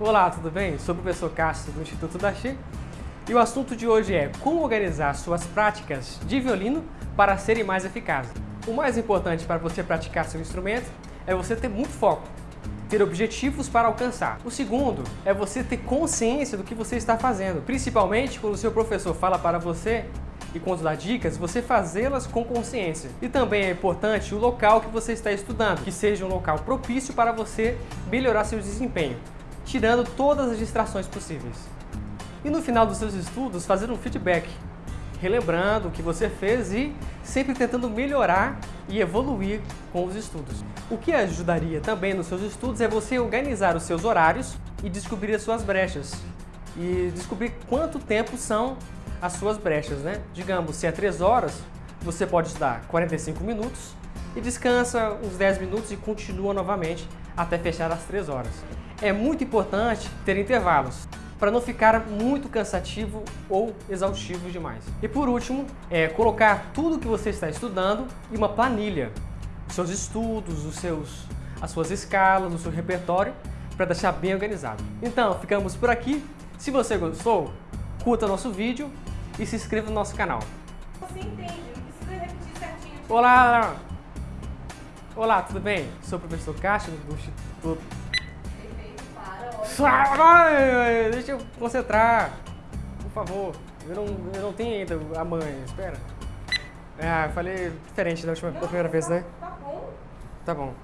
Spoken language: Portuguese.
Olá, tudo bem? Sou o professor Castro do Instituto Dachi e o assunto de hoje é como organizar suas práticas de violino para serem mais eficazes. O mais importante para você praticar seu instrumento é você ter muito foco, ter objetivos para alcançar. O segundo é você ter consciência do que você está fazendo, principalmente quando o seu professor fala para você e quando dá dicas, você fazê-las com consciência. E também é importante o local que você está estudando, que seja um local propício para você melhorar seu desempenho, tirando todas as distrações possíveis. E no final dos seus estudos, fazer um feedback, relembrando o que você fez e sempre tentando melhorar e evoluir com os estudos. O que ajudaria também nos seus estudos é você organizar os seus horários e descobrir as suas brechas. E descobrir quanto tempo são as suas brechas, né? Digamos, se é 3 horas, você pode estudar 45 minutos e descansa uns 10 minutos e continua novamente até fechar as 3 horas. É muito importante ter intervalos para não ficar muito cansativo ou exaustivo demais. E por último, é colocar tudo que você está estudando em uma planilha, os seus estudos, os seus, as suas escalas, o seu repertório, para deixar bem organizado. Então, ficamos por aqui. Se você gostou, curta nosso vídeo e se inscreva no nosso canal. Você entende, não precisa repetir certinho. Olá! Olá, tudo bem? Sou o professor Castro do Instituto... Para, Deixa eu concentrar, por favor. Eu não, eu não tenho ainda a mãe, espera. Ah, eu falei diferente da última da primeira vez, né? Tá bom. Tá bom.